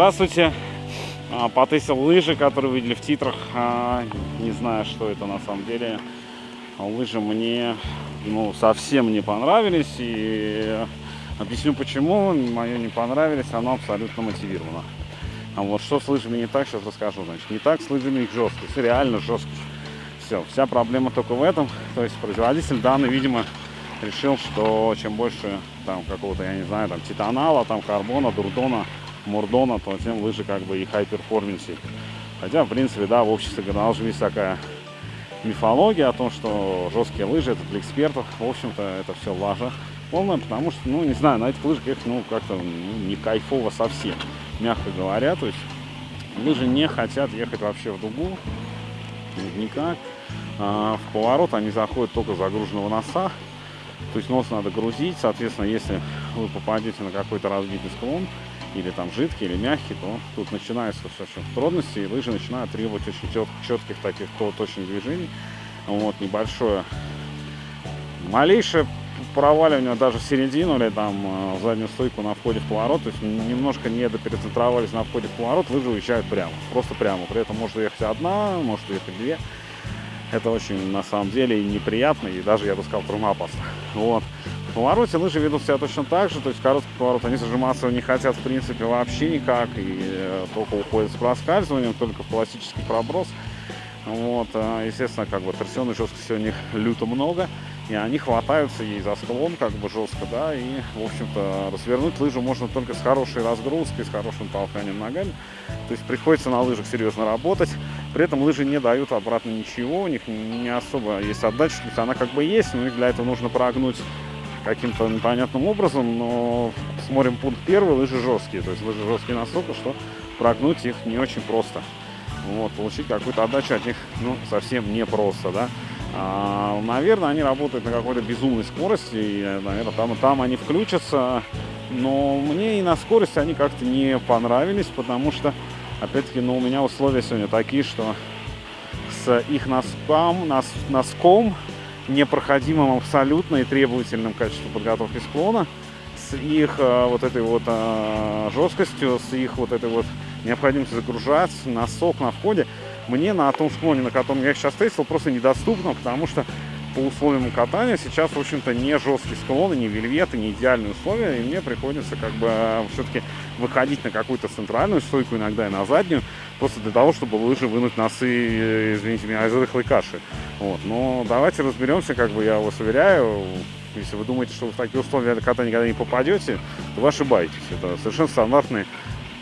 здравствуйте. А, Потестил лыжи, которые видели в титрах. А, Не знаю, что это на самом деле. Лыжи мне ну, совсем не понравились. И объясню почему. Мое не понравились, оно абсолютно мотивировано. А вот что с лыжами не так, сейчас расскажу. Значит, не так с лыжами их жесткость, реально жесткость. Все, вся проблема только в этом. То есть производитель данный, видимо, решил, что чем больше там какого-то, я не знаю, там титанала, там карбона, дурдона, мурдона, то тем лыжи как бы и performance. Хотя, в принципе, да, в обществе должна есть такая мифология о том, что жесткие лыжи это для экспертов. В общем-то, это все лажа полная, потому что, ну, не знаю, на этих лыжах ехать, ну, как-то ну, не кайфово совсем, мягко говоря. То есть лыжи не хотят ехать вообще в дугу, никак. А в поворот они заходят только загруженного носа. То есть нос надо грузить, соответственно, если вы попадете на какой-то разбитый склон, или там жидкий, или мягкий, то тут начинаются все трудности, и лыжи начинают требовать очень чет, четких таких то, точных движений. Вот, небольшое, малейшее проваливание даже в середину или там э, в заднюю стойку на входе в поворот, то есть немножко не доперецентрировались на входе в поворот, лыжи уезжают прямо, просто прямо. При этом может ехать одна, может ехать две. Это очень, на самом деле, неприятно и даже, я бы сказал, травмоопасно. Вот. В повороте лыжи ведут себя точно так же, то есть короткий поворот они зажиматься не хотят, в принципе, вообще никак, и э, только уходят с проскальзыванием, только в классический проброс. Вот, а, естественно, как бы торсионной жесткости у них люто много, и они хватаются ей за склон как бы жестко, да, и, в общем-то, развернуть лыжу можно только с хорошей разгрузкой, с хорошим толканием ногами. То есть приходится на лыжах серьезно работать. При этом лыжи не дают обратно ничего, у них не особо есть отдача, то есть она как бы есть, но их для этого нужно прогнуть каким-то непонятным образом, но смотрим пункт первый, лыжи жесткие, то есть лыжи жесткие настолько, что прогнуть их не очень просто. Вот, получить какую-то отдачу от них, ну, совсем непросто, да. А, наверное, они работают на какой-то безумной скорости, и, наверное, там, там они включатся, но мне и на скорости они как-то не понравились, потому что, опять-таки, ну, у меня условия сегодня такие, что с их носком, нос, носком непроходимым абсолютно и требовательным качеством подготовки склона, с их э, вот этой вот э, жесткостью, с их вот этой вот необходимостью загружать носок на входе, мне на том склоне, на котором я сейчас тестил, просто недоступно, потому что по условиям катания сейчас, в общем-то, не жесткие склоны, не вельветы, не идеальные условия, и мне приходится как бы э, все-таки выходить на какую-то центральную стойку, иногда и на заднюю, просто для того, чтобы лыжи вынуть носы, э, извините меня, из рыхлой каши. Вот. Но давайте разберемся, как бы я вас уверяю, если вы думаете, что вы в такие условия катания никогда не попадете, то вы ошибаетесь. Это совершенно стандартные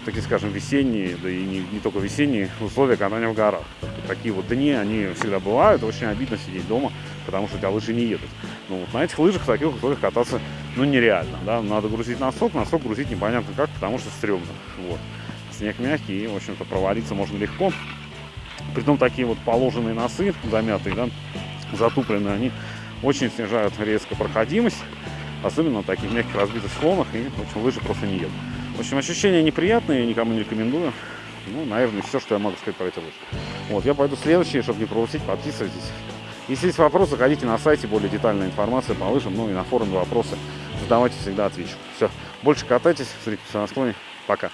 такие, скажем, весенние, да и не, не только весенние условия катания в горах. Такие вот дни, они всегда бывают, очень обидно сидеть дома, потому что у тебя лыжи не едут. Ну, вот на этих лыжах в таких условиях кататься, ну, нереально, да, надо грузить носок, носок грузить непонятно как, потому что стрёмно, вот. Снег мягкий, и, в общем-то, провалиться можно легко. Притом такие вот положенные носы, замятые, да, затупленные, они очень снижают резко проходимость, особенно на таких мягких разбитых склонах, и, в общем, лыжи просто не едут. В общем, ощущения неприятные, никому не рекомендую. Ну, наверное, все, что я могу сказать про эти лыжи. Вот, я пойду следующий, чтобы не пропустить, подписывайтесь. Если есть вопросы, заходите на сайте, более детальная информация по лыжам, ну и на форуме вопросы. Задавайте, всегда отвечу. Все, больше катайтесь, смотрите на склоне. Пока.